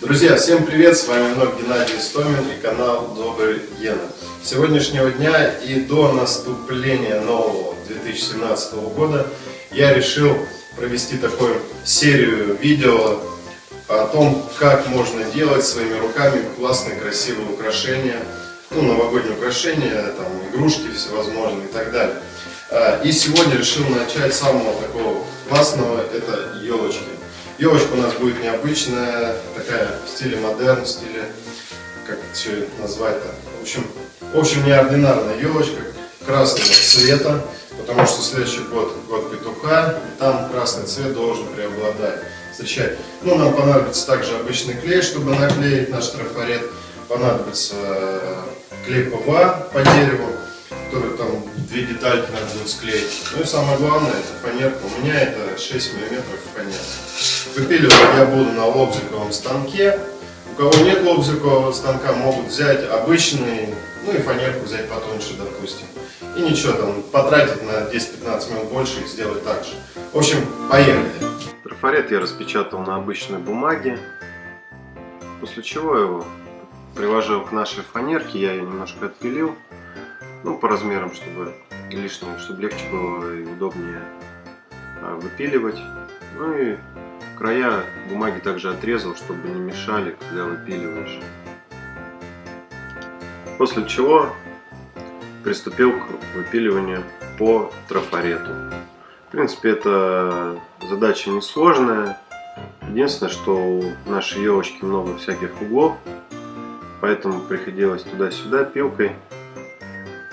Друзья, всем привет! С вами вновь Геннадий Истомин и канал Добрый Гена. С сегодняшнего дня и до наступления нового 2017 года я решил провести такую серию видео о том, как можно делать своими руками классные красивые украшения, ну, новогодние украшения, там, игрушки всевозможные и так далее. А, и сегодня решил начать с самого такого классного, это елочки. Елочка у нас будет необычная, такая в стиле модерн, в стиле, как это назвать-то, в общем, в общем, неординарная елочка красного цвета, потому что следующий год, год петуха, и там красный цвет должен преобладать. Встречать. Ну, нам понадобится также обычный клей, чтобы наклеить наш трафарет. Понадобится э, клей ПВА по дереву, который там две детальки надо будет склеить. Ну и самое главное, это фанерка. У меня это 6 миллиметров фанерки. Выпиливать я буду на лобзиковом станке. У кого нет лобзикового станка, могут взять обычный, ну и фанерку взять потоньше, допустим. И ничего, там потратить на 10-15 минут больше и сделать так же. В общем, поехали. Трафарет я распечатал на обычной бумаге, после чего его приложил к нашей фанерке, я ее немножко отпилил, ну по размерам, чтобы лишнее, чтобы легче было и удобнее а, выпиливать. Ну и края бумаги также отрезал, чтобы не мешали, когда выпиливаешь. После чего приступил к выпиливанию по трафарету. В принципе, это задача несложная. Единственное, что у нашей елочки много всяких углов, поэтому приходилось туда-сюда пилкой.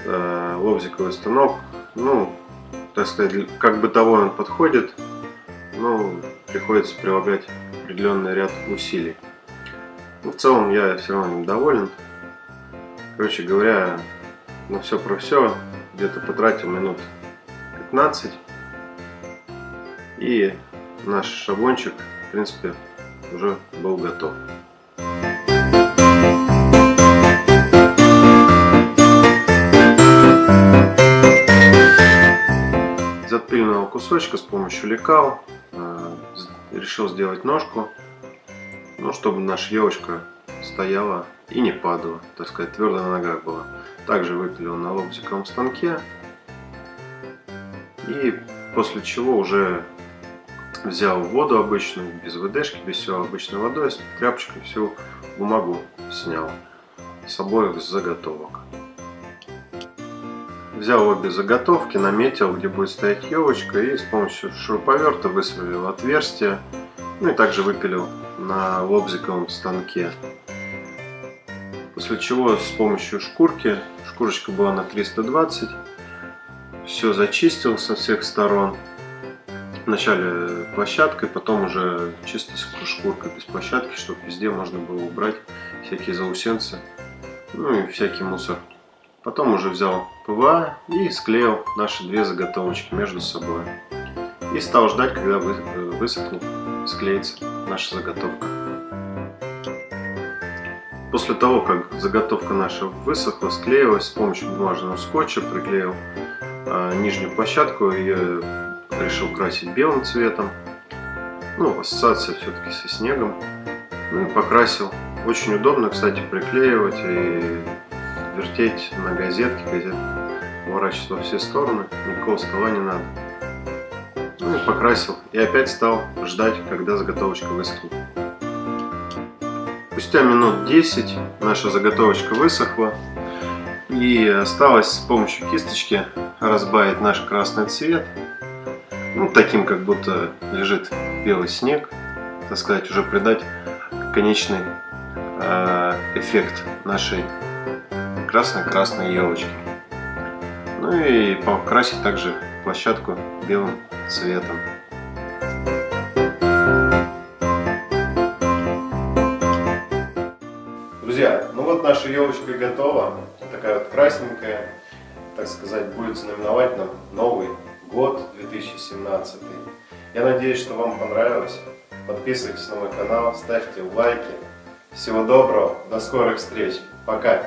Э, лобзиковый станок, ну, так сказать, как бытовой он подходит, но приходится прилагать определенный ряд усилий. Но в целом я все равно недоволен. Короче говоря, на все про все где-то потратил минут 15. И наш шаблончик, в принципе, уже был готов. Из отпиленного кусочка с помощью лекал решил сделать ножку, ну, чтобы наша елочка стояла и не падала, так сказать, твердо на ногах была. Также выпилил на лобзиковом станке. И после чего уже взял воду обычную, без ВДшки, без всего обычной водой, с тряпочкой всю бумагу снял с обоих заготовок. Взял обе заготовки, наметил, где будет стоять елочка и с помощью шуруповерта высверлил отверстие. Ну и также выпилил на лобзиковом станке. После чего с помощью шкурки, шкурочка была на 320, все зачистил со всех сторон. Вначале площадкой, потом уже чисто шкуркой без площадки, чтобы везде можно было убрать всякие заусенцы, ну и всякий мусор. Потом уже взял ПВА и склеил наши две заготовочки между собой. И стал ждать, когда высохнет, склеится наша заготовка. После того, как заготовка наша высохла, склеилась с помощью бумажного скотча, приклеил э, нижнюю площадку и решил красить белым цветом. Ну, ассоциация все-таки со снегом. Ну и покрасил. Очень удобно, кстати, приклеивать и вертеть на газетке, газетку уворачивать во все стороны, никакого стола не надо. Ну и покрасил. И опять стал ждать, когда заготовочка высохнет. Спустя минут 10 наша заготовочка высохла. И осталось с помощью кисточки разбавить наш красный цвет. Ну, таким, как будто лежит белый снег. Так сказать, уже придать конечный э, эффект нашей красной-красной елочки. Ну и покрасить также площадку белым цветом. Друзья, ну вот наша елочка готова. Такая вот красненькая. Так сказать, будет знаменовать нам Новый год 2017. Я надеюсь, что вам понравилось. Подписывайтесь на мой канал, ставьте лайки. Всего доброго, до скорых встреч. Пока!